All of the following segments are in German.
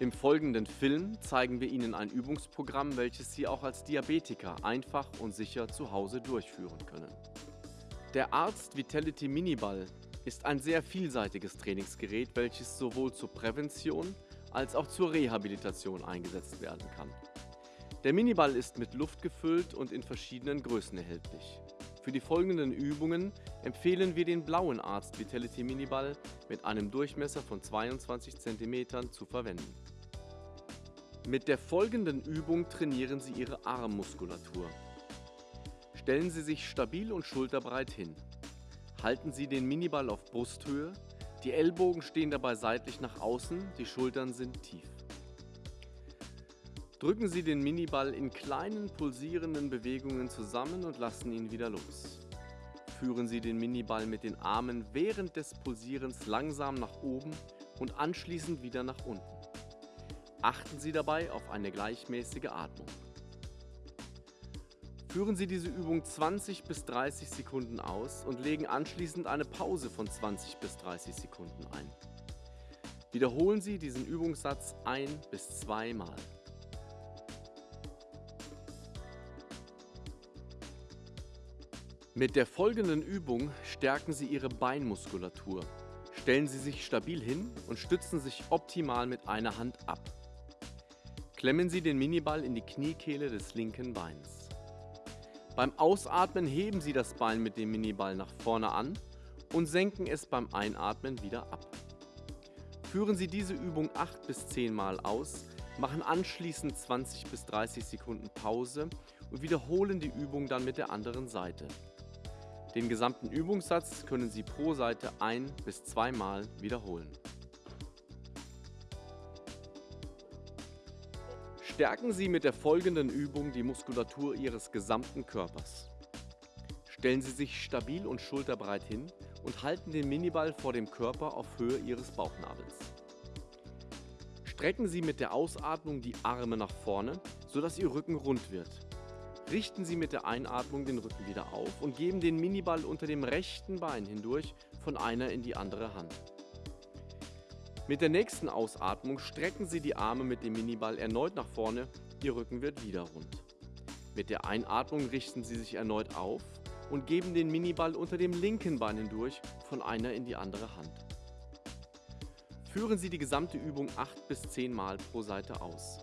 Im folgenden Film zeigen wir Ihnen ein Übungsprogramm, welches Sie auch als Diabetiker einfach und sicher zu Hause durchführen können. Der Arzt Vitality Miniball ist ein sehr vielseitiges Trainingsgerät, welches sowohl zur Prävention als auch zur Rehabilitation eingesetzt werden kann. Der Miniball ist mit Luft gefüllt und in verschiedenen Größen erhältlich. Für die folgenden Übungen empfehlen wir den blauen Arzt Vitality Miniball mit einem Durchmesser von 22 cm zu verwenden. Mit der folgenden Übung trainieren Sie Ihre Armmuskulatur. Stellen Sie sich stabil und schulterbreit hin. Halten Sie den Miniball auf Brusthöhe, die Ellbogen stehen dabei seitlich nach außen, die Schultern sind tief. Drücken Sie den Miniball in kleinen pulsierenden Bewegungen zusammen und lassen ihn wieder los. Führen Sie den Miniball mit den Armen während des Pulsierens langsam nach oben und anschließend wieder nach unten. Achten Sie dabei auf eine gleichmäßige Atmung. Führen Sie diese Übung 20 bis 30 Sekunden aus und legen anschließend eine Pause von 20 bis 30 Sekunden ein. Wiederholen Sie diesen Übungssatz ein bis zweimal. Mit der folgenden Übung stärken Sie Ihre Beinmuskulatur. Stellen Sie sich stabil hin und stützen sich optimal mit einer Hand ab. Klemmen Sie den Miniball in die Kniekehle des linken Beins. Beim Ausatmen heben Sie das Bein mit dem Miniball nach vorne an und senken es beim Einatmen wieder ab. Führen Sie diese Übung 8 bis 10 Mal aus, machen anschließend 20 bis 30 Sekunden Pause und wiederholen die Übung dann mit der anderen Seite. Den gesamten Übungssatz können Sie pro Seite ein- bis zweimal wiederholen. Stärken Sie mit der folgenden Übung die Muskulatur Ihres gesamten Körpers. Stellen Sie sich stabil und schulterbreit hin und halten den Miniball vor dem Körper auf Höhe Ihres Bauchnabels. Strecken Sie mit der Ausatmung die Arme nach vorne, sodass Ihr Rücken rund wird. Richten Sie mit der Einatmung den Rücken wieder auf und geben den Miniball unter dem rechten Bein hindurch von einer in die andere Hand. Mit der nächsten Ausatmung strecken Sie die Arme mit dem Miniball erneut nach vorne, Ihr Rücken wird wieder rund. Mit der Einatmung richten Sie sich erneut auf und geben den Miniball unter dem linken Bein hindurch von einer in die andere Hand. Führen Sie die gesamte Übung 8 bis 10 Mal pro Seite aus.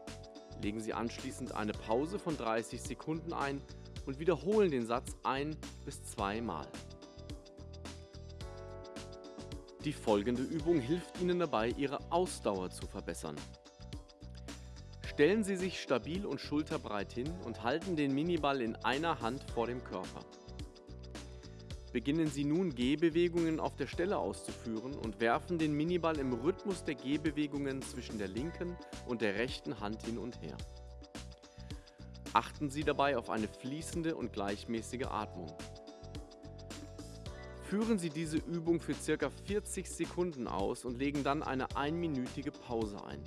Legen Sie anschließend eine Pause von 30 Sekunden ein und wiederholen den Satz ein bis zwei Mal. Die folgende Übung hilft Ihnen dabei, Ihre Ausdauer zu verbessern. Stellen Sie sich stabil und schulterbreit hin und halten den Miniball in einer Hand vor dem Körper. Beginnen Sie nun Gehbewegungen auf der Stelle auszuführen und werfen den Miniball im Rhythmus der Gehbewegungen zwischen der linken und der rechten Hand hin und her. Achten Sie dabei auf eine fließende und gleichmäßige Atmung. Führen Sie diese Übung für ca. 40 Sekunden aus und legen dann eine einminütige Pause ein.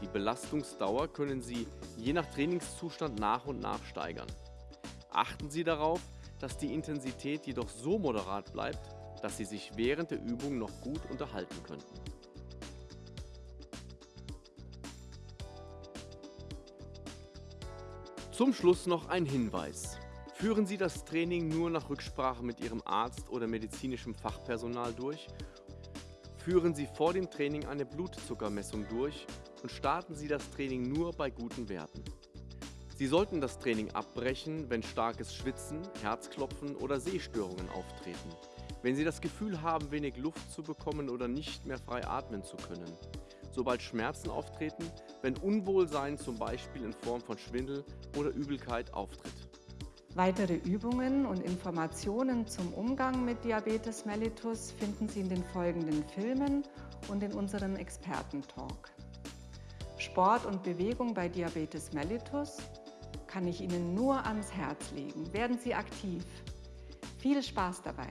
Die Belastungsdauer können Sie je nach Trainingszustand nach und nach steigern. Achten Sie darauf, dass die Intensität jedoch so moderat bleibt, dass Sie sich während der Übung noch gut unterhalten könnten. Zum Schluss noch ein Hinweis. Führen Sie das Training nur nach Rücksprache mit Ihrem Arzt oder medizinischem Fachpersonal durch. Führen Sie vor dem Training eine Blutzuckermessung durch und starten Sie das Training nur bei guten Werten. Sie sollten das Training abbrechen, wenn starkes Schwitzen, Herzklopfen oder Sehstörungen auftreten. Wenn Sie das Gefühl haben, wenig Luft zu bekommen oder nicht mehr frei atmen zu können. Sobald Schmerzen auftreten, wenn Unwohlsein zum Beispiel in Form von Schwindel oder Übelkeit auftritt. Weitere Übungen und Informationen zum Umgang mit Diabetes mellitus finden Sie in den folgenden Filmen und in unserem Expertentalk. Sport und Bewegung bei Diabetes mellitus kann ich Ihnen nur ans Herz legen. Werden Sie aktiv. Viel Spaß dabei!